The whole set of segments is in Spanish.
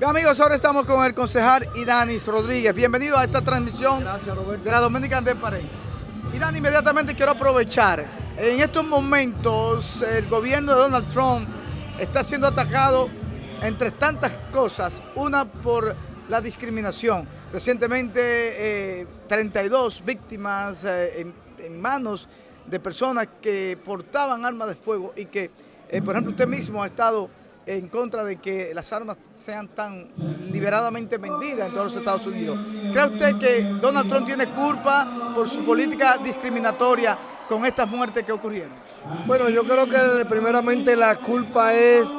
Bien amigos, ahora estamos con el concejal Idanis Rodríguez. Bienvenido a esta transmisión de la Dominican de Paré. Idanis, inmediatamente quiero aprovechar. En estos momentos el gobierno de Donald Trump está siendo atacado entre tantas cosas. Una por la discriminación. Recientemente 32 eh, víctimas eh, en, en, manos de personas que portaban armas de fuego y que, eh, por ejemplo, usted mismo ha estado en contra de que las armas sean tan liberadamente vendidas en todos los Estados Unidos. ¿Cree usted que Donald Trump tiene culpa por su política discriminatoria con estas muertes que ocurrieron? Bueno, yo creo que primeramente la culpa es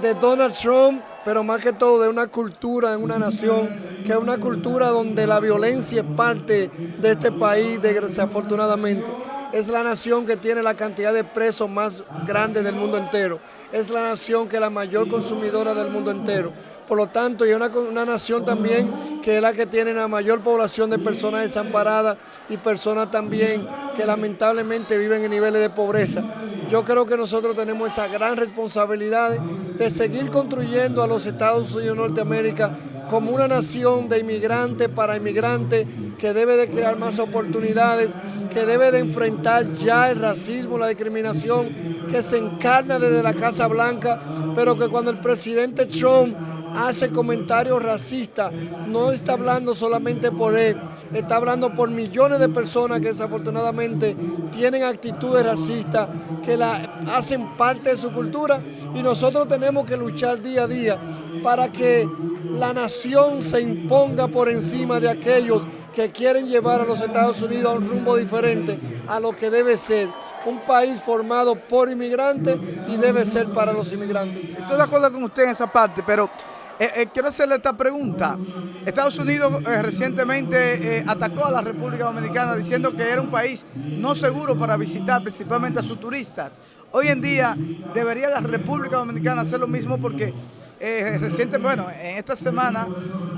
de Donald Trump, pero más que todo de una cultura en una nación, que es una cultura donde la violencia es parte de este país, desafortunadamente es la nación que tiene la cantidad de presos más grande del mundo entero. Es la nación que es la mayor consumidora del mundo entero. Por lo tanto, y es una, nación también que es la que tiene la mayor población de personas desamparadas y personas también que lamentablemente viven en niveles de pobreza. Yo creo que nosotros tenemos esa gran responsabilidad de seguir construyendo a los Estados Unidos de Norteamérica como una nación de inmigrantes para inmigrantes que debe de crear más oportunidades, que debe de enfrentar ya el racismo, la discriminación que se encarna desde la Casa Blanca, pero que cuando el presidente Trump hace comentarios racistas, no está hablando solamente por él, está hablando por millones de personas que desafortunadamente tienen actitudes racistas, que la hacen parte de su cultura y nosotros tenemos que luchar día a día para que la nación se imponga por encima de aquellos que quieren llevar a los Estados Unidos a un rumbo diferente a lo que debe ser un país formado por inmigrantes y debe ser para los inmigrantes. Estoy de acuerdo con usted en esa parte, pero eh, eh, quiero hacerle esta pregunta. Estados Unidos eh, recientemente atacó a la República Dominicana diciendo que era un país no seguro para visitar, principalmente a sus turistas. Hoy en día debería la República Dominicana hacer lo mismo porque eh, bueno, en esta semana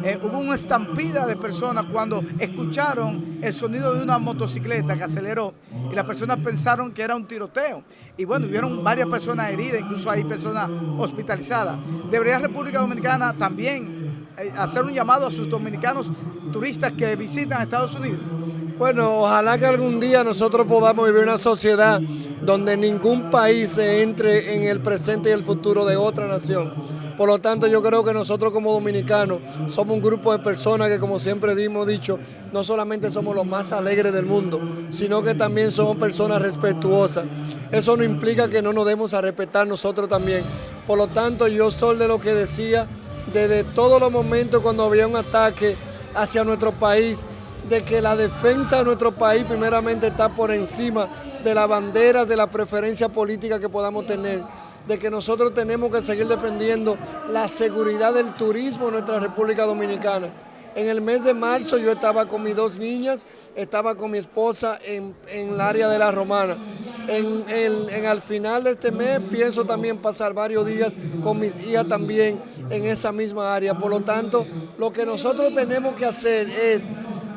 eh, hubo una estampida de personas cuando escucharon el sonido de una motocicleta que aceleró y las personas pensaron que era un tiroteo. Y bueno, hubieron varias personas heridas, incluso hay personas hospitalizadas. Debería República Dominicana también eh, hacer un llamado a sus dominicanos turistas que visitan Estados Unidos. Bueno, ojalá que algún día nosotros podamos vivir una sociedad donde ningún país se entre en el presente y el futuro de otra nación. Por lo tanto, yo creo que nosotros como dominicanos somos un grupo de personas que, como siempre hemos dicho, no solamente somos los más alegres del mundo, sino que también somos personas respetuosas. Eso no implica que no nos demos a respetar nosotros también. Por lo tanto, yo soy de lo que decía desde todos los momentos cuando había un ataque hacia nuestro país, de que la defensa de nuestro país primeramente está por encima de la bandera, de la preferencia política que podamos tener, de que nosotros tenemos que seguir defendiendo la seguridad del turismo en nuestra República Dominicana. En el mes de marzo yo estaba con mis dos niñas, estaba con mi esposa en, el área de la Romana. En, en, al final de este mes pienso también pasar varios días con mis hijas también en esa misma área. Por lo tanto, lo que nosotros tenemos que hacer es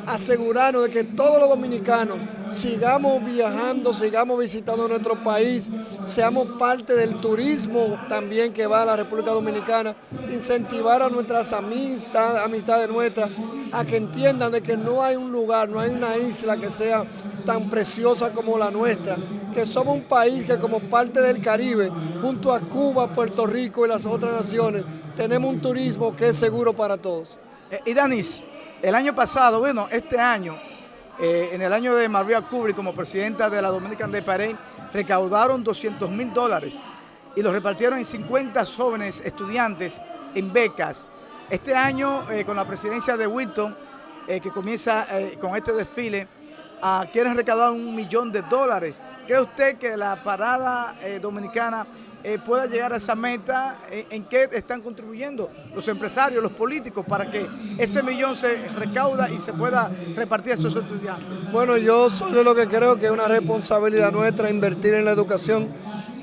asegurarnos de que todos los dominicanos sigamos viajando, sigamos visitando nuestro país, seamos parte del turismo también que va a la República Dominicana, incentivar a nuestras amistades, amistades nuestras, a que entiendan de que no hay un lugar, no hay una isla que sea tan preciosa como la nuestra, que somos un país que como parte del Caribe, junto a Cuba, Puerto Rico y las otras naciones, tenemos un turismo que es seguro para todos. Eh, y Danis, el año pasado, bueno, este año, eh, en el año de Maria Kubrick como presidenta de la Dominican de Parade, recaudaron 200 mil dólares y los repartieron en 50 jóvenes estudiantes en becas. Este año, eh, con la presidencia de Wilton, eh, que comienza con este desfile, quieren recaudar un millón de dólares. ¿Cree usted que la parada dominicana eh, pueda llegar a esa meta, eh, en qué están contribuyendo los empresarios, los políticos, para que ese millón se recauda y se pueda repartir a esos estudiantes? Bueno, yo soy de lo que creo que es una responsabilidad nuestra invertir en la educación.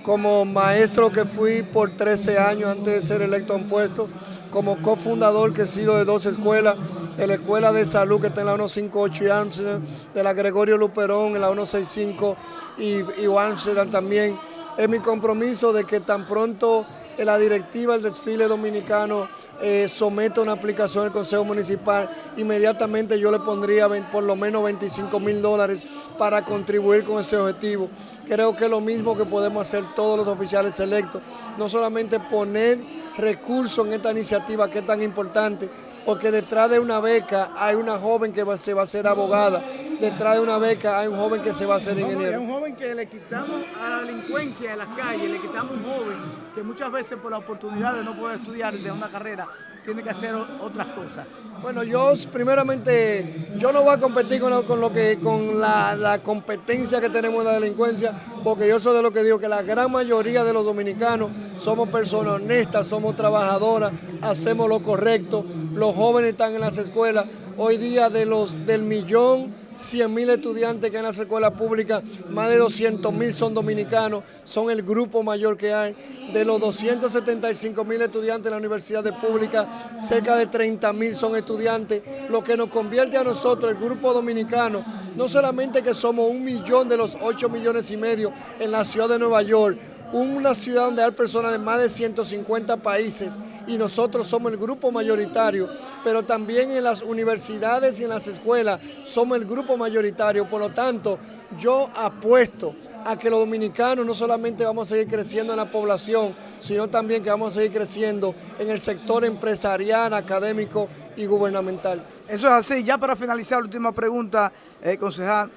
Como maestro que fui por 13 años antes de ser electo a un puesto, como cofundador que he sido de dos escuelas, de la Escuela de Salud que está en la 158 y Amsterdam, de la Gregorio Luperón en la 165 y, y Amsterdam también es mi compromiso de que tan pronto en la directiva del desfile dominicano eh, someta una aplicación al Consejo Municipal, inmediatamente yo le pondría por lo menos 25 mil dólares para contribuir con ese objetivo. Creo que es lo mismo que podemos hacer todos los oficiales electos, no solamente poner recursos en esta iniciativa que es tan importante, porque detrás de una beca hay una joven que se va a ser abogada, detrás de una beca hay un joven que se va a hacer ingeniero. un joven que le quitamos a la delincuencia en las calles, le quitamos un joven que muchas veces por la oportunidad de no poder estudiar de una carrera tiene que hacer otras cosas. Bueno, yo primeramente, yo no voy a competir con, lo, que, con la, la, competencia que tenemos en la delincuencia, porque yo soy de lo que digo, que la gran mayoría de los dominicanos somos personas honestas, somos trabajadoras, hacemos lo correcto, los jóvenes están en las escuelas, hoy día de los del millón 100 mil estudiantes que en las escuelas públicas, más de 200 mil son dominicanos, son el grupo mayor que hay. De los 275 mil estudiantes en la universidad pública, cerca de 30 mil son estudiantes, lo que nos convierte a nosotros, el grupo dominicano, no solamente que somos un millón de los 8 millones y medio en la ciudad de Nueva York, una ciudad donde hay personas de más de 150 países y nosotros somos el grupo mayoritario, pero también en las universidades y en las escuelas somos el grupo mayoritario, por lo tanto yo apuesto a que los dominicanos no solamente vamos a seguir creciendo en la población, sino también que vamos a seguir creciendo en el sector empresarial, académico y gubernamental. Eso es así. Ya para finalizar, la última pregunta, eh, concejal.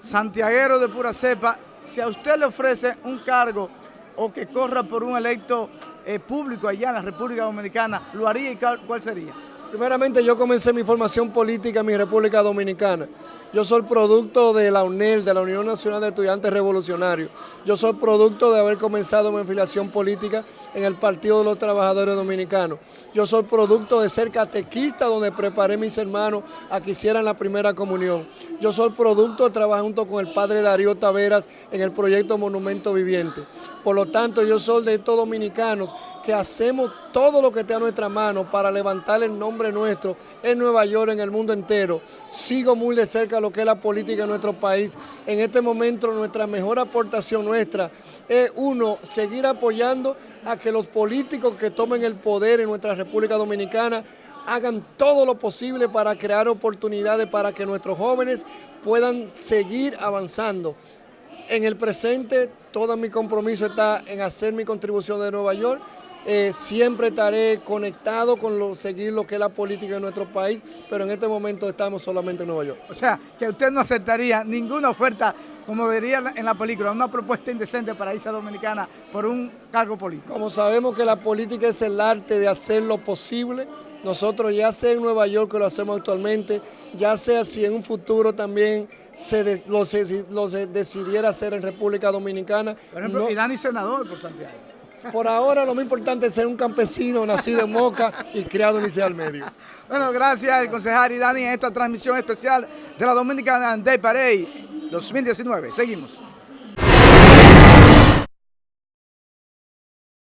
Santiaguero de pura cepa, si a usted le ofrece un cargo o que corra por un electo eh, público allá en la República Dominicana, ¿lo haría y cuál sería? Primeramente yo comencé mi formación política en mi República Dominicana. Yo soy producto de la UNEL, de la Unión Nacional de Estudiantes Revolucionarios. Yo soy producto de haber comenzado mi afiliación política en el Partido de los Trabajadores Dominicanos. Yo soy producto de ser catequista donde preparé a mis hermanos a que hicieran la primera comunión. Yo soy producto de trabajar junto con el padre Darío Taveras en el proyecto Monumento Viviente. Por lo tanto, yo soy de estos dominicanos que hacemos todo lo que esté a nuestra mano para levantar el nombre nuestro en Nueva York, en el mundo entero. Sigo muy de cerca lo que es la política en nuestro país. En este momento nuestra mejor aportación nuestra es uno, seguir apoyando a que los políticos que tomen el poder en nuestra República Dominicana hagan todo lo posible para crear oportunidades para que nuestros jóvenes puedan seguir avanzando. En el presente, todo mi compromiso está en hacer mi contribución de Nueva York, eh, siempre estaré conectado con lo, seguir lo que es la política de nuestro país, pero en este momento estamos solamente en Nueva York. O sea, que usted no aceptaría ninguna oferta, como diría en la película, una propuesta indecente para irse a Dominicana por un cargo político. Como sabemos que la política es el arte de hacer lo posible, nosotros ya sea en Nueva York que lo hacemos actualmente, ya sea si en un futuro también se lo, decidiera hacer en República Dominicana. Por ejemplo, no, Dani senador por Santiago. Por ahora lo más importante es ser un campesino nacido en Moca y criado en Liceo al Medio. Bueno, gracias al concejal Dani en esta transmisión especial de la Dominicana Day Parade 2019. Seguimos.